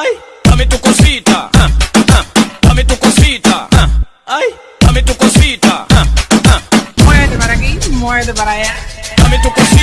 ay, dame tu cosita, ah, ah, dame tu cosita, ah, ay, dame tu cosita, ah, ah, Muévete para aquí, muévete para allá. dame tu cosita.